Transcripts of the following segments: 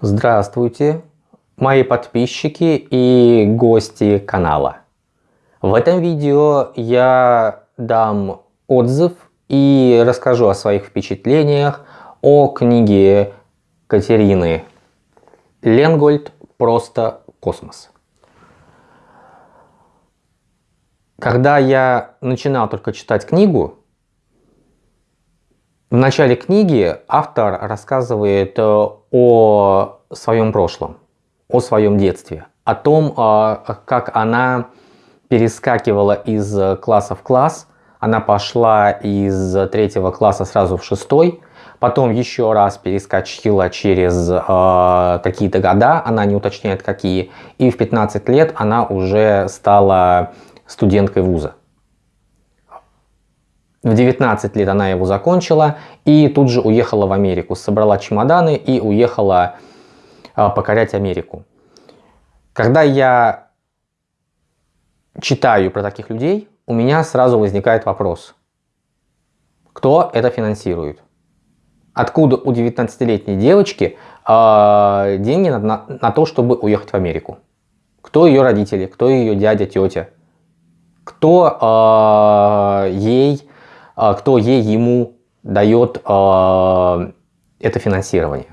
Здравствуйте, мои подписчики и гости канала. В этом видео я дам отзыв и расскажу о своих впечатлениях о книге Катерины Ленгольд «Просто космос». Когда я начинал только читать книгу, в начале книги автор рассказывает э, о своем прошлом, о своем детстве, о том, э, как она перескакивала из класса в класс. Она пошла из третьего класса сразу в шестой, потом еще раз перескочила через э, какие-то года, она не уточняет какие, и в 15 лет она уже стала студенткой вуза. В 19 лет она его закончила и тут же уехала в Америку. Собрала чемоданы и уехала а, покорять Америку. Когда я читаю про таких людей, у меня сразу возникает вопрос. Кто это финансирует? Откуда у 19-летней девочки э, деньги на, на, на то, чтобы уехать в Америку? Кто ее родители? Кто ее дядя, тетя? Кто э, ей кто ей ему дает а, это финансирование.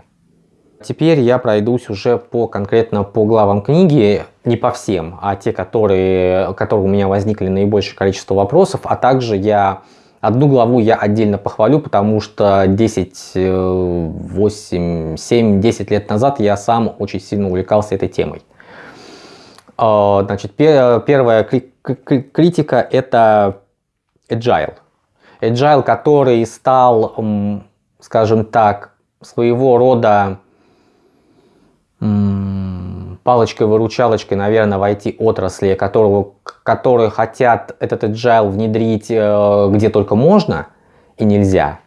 Теперь я пройдусь уже по конкретно по главам книги, не по всем, а те, которые, которые у меня возникли наибольшее количество вопросов, а также я одну главу я отдельно похвалю, потому что 10, 8, 7, 10 лет назад я сам очень сильно увлекался этой темой. А, значит, первая критика это agile. Agile, который стал, скажем так, своего рода палочкой-выручалочкой, наверное, в IT-отрасли, которого, которые хотят этот agile внедрить э, где только можно и нельзя,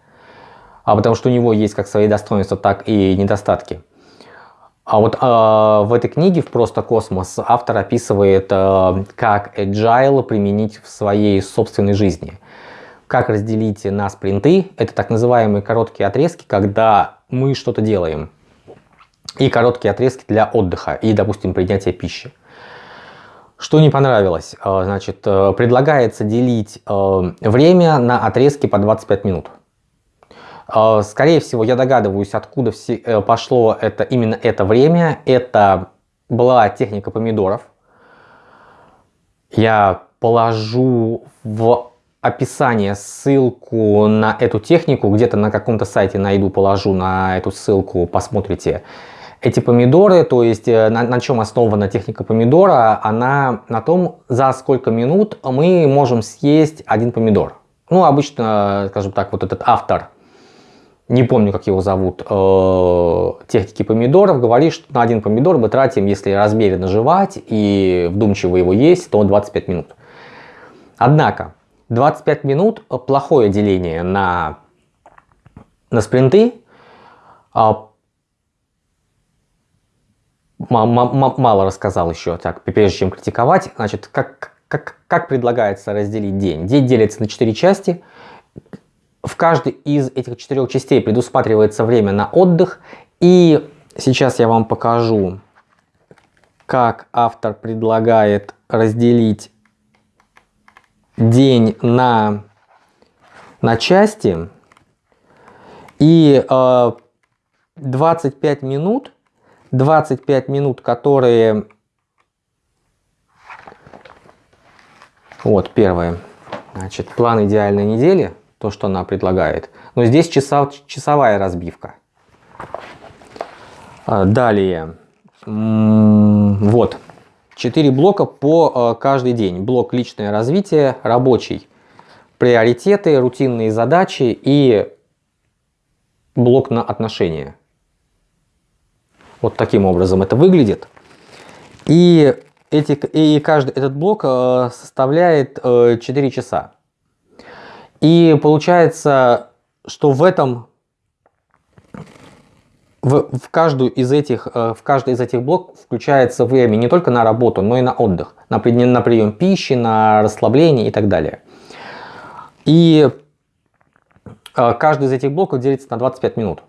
а потому что у него есть как свои достоинства, так и недостатки. А вот э, в этой книге в «Просто космос» автор описывает, э, как agile применить в своей собственной жизни как разделить на спринты. Это так называемые короткие отрезки, когда мы что-то делаем. И короткие отрезки для отдыха и, допустим, принятия пищи. Что не понравилось? Э, значит, э, предлагается делить э, время на отрезки по 25 минут. Скорее всего, я догадываюсь, откуда пошло это, именно это время. Это была техника помидоров. Я положу в описание ссылку на эту технику, где-то на каком-то сайте найду, положу на эту ссылку, посмотрите. Эти помидоры, то есть э, на, на чем основана техника помидора, она на том, за сколько минут мы можем съесть один помидор. Ну, обычно, скажем так, вот этот автор, не помню, как его зовут, э, техники помидоров, говорит, что на один помидор мы тратим, если размеренно жевать и вдумчиво его есть, то 25 минут. Однако, 25 минут э, плохое деление на, на спринты. А, мало рассказал еще, так, прежде чем критиковать. Значит, как, как, как предлагается разделить день? День делится на 4 части. В каждой из этих четырех частей предусматривается время на отдых. И сейчас я вам покажу, как автор предлагает разделить день на, на части и э, 25 минут, 25 минут, которые... Вот, первое. Значит, план идеальной недели, то, что она предлагает. Но здесь часа, часовая разбивка. А, далее. Вот. Четыре блока по э, каждый день. Блок личное развитие, рабочий, приоритеты, рутинные задачи и блок на отношения. Вот таким образом это выглядит. И, эти, и каждый этот блок э, составляет 4 э, часа. И получается, что в этом в, в, каждую из этих, э, в каждый из этих блоков включается время не только на работу, но и на отдых, на, на прием пищи, на расслабление и так далее. И э, каждый из этих блоков делится на 25 минут.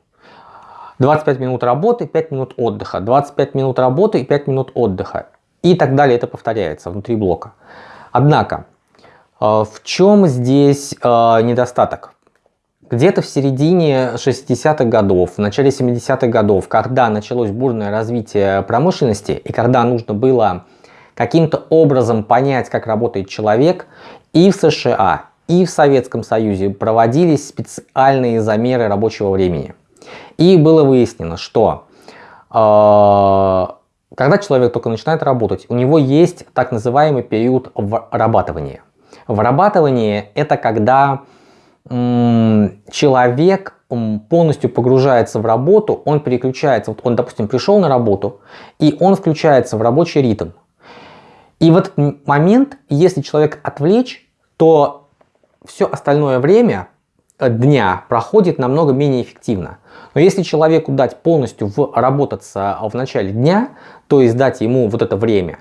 25 минут работы, 5 минут отдыха, 25 минут работы и 5 минут отдыха. И так далее это повторяется внутри блока. Однако, э, в чем здесь недостаток? Где-то в середине 60-х годов, в начале 70-х годов, когда началось бурное развитие промышленности и когда нужно было каким-то образом понять, как работает человек, и в США, и в Советском Союзе проводились специальные замеры рабочего времени. И было выяснено, что э, когда человек только начинает работать, у него есть так называемый период вырабатывания. Вырабатывание это когда человек полностью погружается в работу, он переключается, вот он, допустим, пришел на работу, и он включается в рабочий ритм. И в этот момент, если человек отвлечь, то все остальное время э, дня проходит намного менее эффективно. Но если человеку дать полностью работаться в начале дня, то есть дать ему вот это время,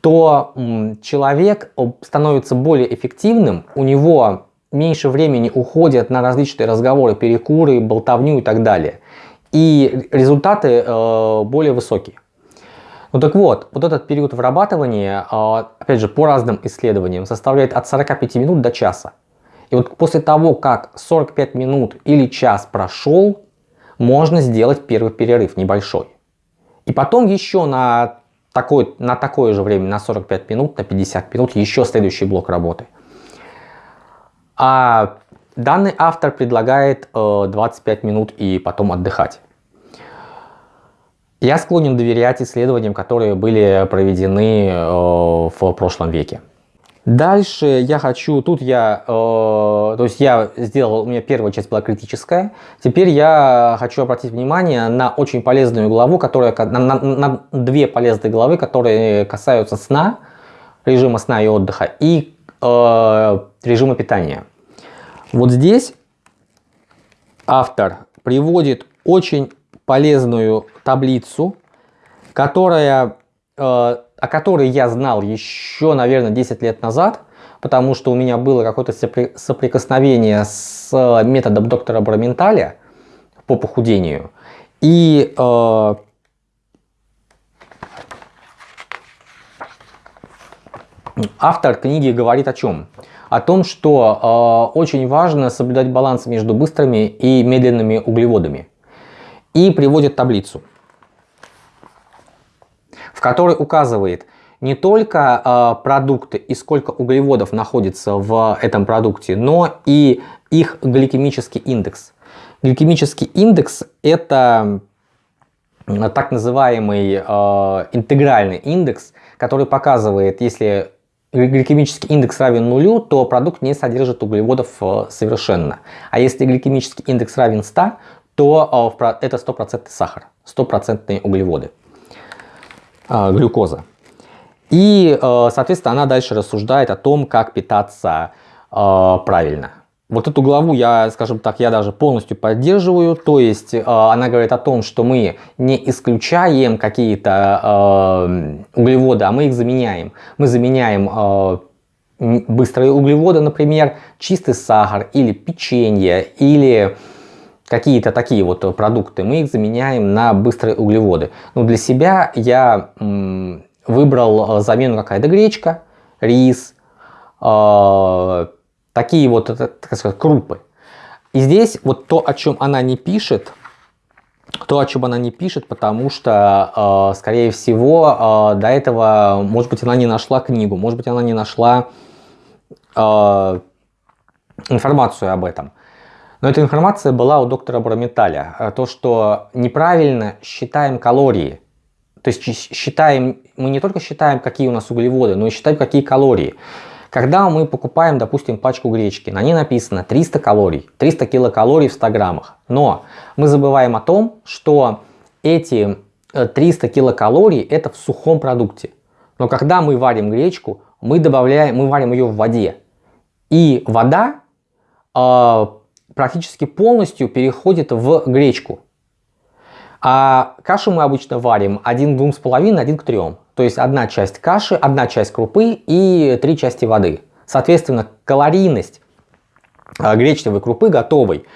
то человек становится более эффективным, у него меньше времени уходит на различные разговоры, перекуры, болтовню и так далее. И результаты э, более высокие. Ну так вот, вот этот период вырабатывания, э, опять же, по разным исследованиям, составляет от 45 минут до часа. И вот после того, как 45 минут или час прошел, можно сделать первый перерыв небольшой. И потом еще на, такой, на такое же время, на 45 минут, на 50 минут, еще следующий блок работы. А данный автор предлагает 25 э, минут и потом отдыхать. Я склонен доверять исследованиям, которые были проведены э, в прошлом веке. Дальше я хочу, тут я, э, то есть я сделал, у меня первая часть была критическая, теперь я хочу обратить внимание на очень полезную главу, которая, на, на, на две полезные главы, которые касаются сна, режима сна и отдыха и э, режима питания. Вот здесь автор приводит очень полезную таблицу, которая э, о которой я знал еще, наверное, 10 лет назад, потому что у меня было какое-то соприкосновение с методом доктора Браменталя по похудению. И э, автор книги говорит о чем? О том, что э, очень важно соблюдать баланс между быстрыми и медленными углеводами. И приводит таблицу в которой указывает не только э, продукты и сколько углеводов находится в этом продукте, но и их гликемический индекс. Гликемический индекс это так называемый э, интегральный индекс, который показывает, если гликемический индекс равен нулю, то продукт не содержит углеводов э, совершенно. А если гликемический индекс равен 100, то э, это стопроцентный сахар, стопроцентные углеводы. А, глюкоза. И, э, соответственно, она дальше рассуждает о том, как питаться э, правильно. Вот эту главу я, скажем так, я даже полностью поддерживаю. То есть э, она говорит о том, что мы не исключаем какие-то углеводы, а мы их заменяем. Мы заменяем быстрые углеводы, например, чистый сахар или печенье, или какие-то такие вот продукты, мы их заменяем на быстрые углеводы. Но для себя я выбрал э, замену какая-то гречка, рис, э, такие вот, так сказать, крупы. И здесь вот то, о чем она не пишет, то, о чем она не пишет, потому что, э, скорее всего, до этого, может быть, она не нашла книгу, может быть, она не нашла информацию об этом. Но эта информация была у доктора Браметаля. Э, то, что неправильно считаем калории. То есть считаем, мы не только считаем, какие у нас углеводы, но и считаем, какие калории. Когда мы покупаем, допустим, пачку гречки, на ней написано 300 калорий, 300 килокалорий в 100 граммах. Но мы забываем о том, что эти 300 э, килокалорий это в сухом продукте. Но когда мы варим гречку, мы добавляем, мы варим ее в воде. И вода э, практически полностью переходит в гречку. А кашу мы обычно варим 1 к 2,5, 1 к 3. То есть одна часть каши, одна часть крупы и три части воды. Соответственно, калорийность а, гречневой крупы готовой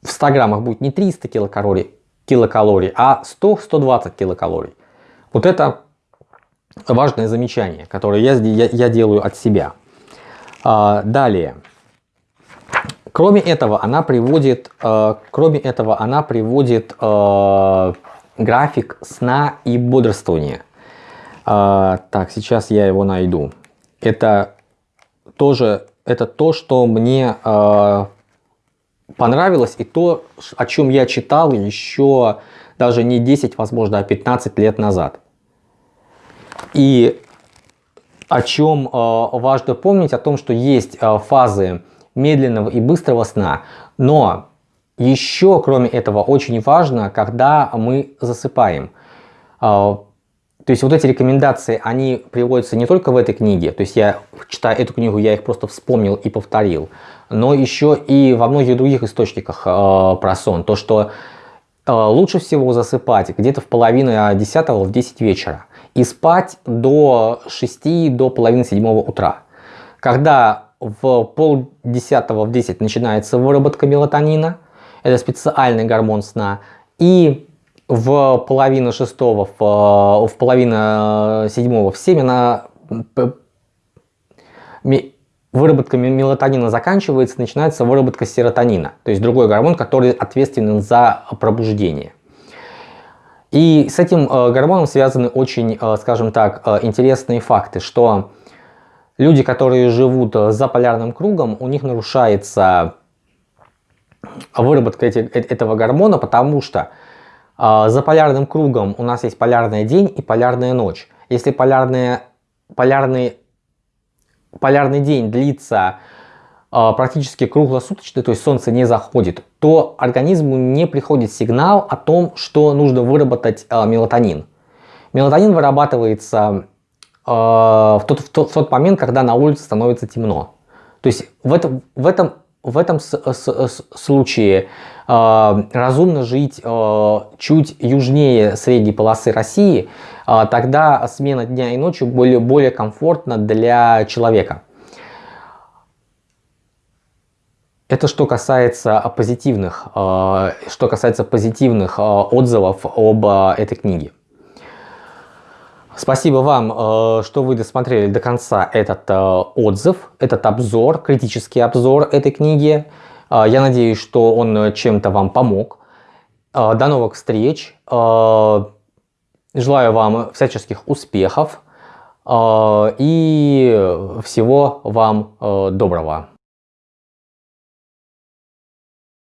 в 100 граммах будет не 300 килокалорий, килокалорий а 100-120 килокалорий. Вот это важное замечание, которое я, я, я делаю от себя. А, далее. Кроме этого, она приводит, э, кроме этого, она приводит э, график сна и бодрствования. Э, так, сейчас я его найду. Это тоже, это то, что мне э, понравилось и то, о чем я читал еще даже не 10, возможно, а 15 лет назад. И о чем э, важно помнить, о том, что есть э, фазы медленного и быстрого сна. Но еще, кроме этого, очень важно, когда мы засыпаем. А, то есть вот эти рекомендации, они приводятся не только в этой книге, то есть я, читая эту книгу, я их просто вспомнил и повторил, но еще и во многих других источниках э, про сон. То, что э, лучше всего засыпать где-то в половину десятого, в 10 вечера и спать до 6, до половины седьмого утра. Когда в пол десятого в 10 начинается выработка мелатонина, это специальный гормон сна, и в половину шестого, в, в половину седьмого, в 7 она, выработка мелатонина заканчивается, начинается выработка серотонина, то есть другой гормон, который ответственен за пробуждение. И с этим э, гормоном связаны очень, э, скажем так, э, интересные факты, что люди, которые живут э, за полярным кругом, у них нарушается выработка эти, э, этого гормона, потому что э, за полярным кругом у нас есть полярный день и полярная ночь. Если полярная, полярный, полярный день длится э, практически круглосуточно, то есть солнце не заходит, то организму не приходит сигнал о том, что нужно выработать э, мелатонин. Мелатонин вырабатывается в тот, в, тот, в тот момент, когда на улице становится темно. То есть в этом, в этом, в этом случае э, разумно жить э, чуть южнее средней полосы России, э, тогда смена дня и ночи более, более комфортна для человека. Это что касается позитивных, э, что касается позитивных э, отзывов об э, этой книге. Спасибо вам, э, что вы досмотрели до конца этот э, отзыв, этот обзор, критический обзор этой книги. Э, я надеюсь, что он чем-то вам помог. До новых встреч. Желаю вам всяческих успехов и всего вам доброго.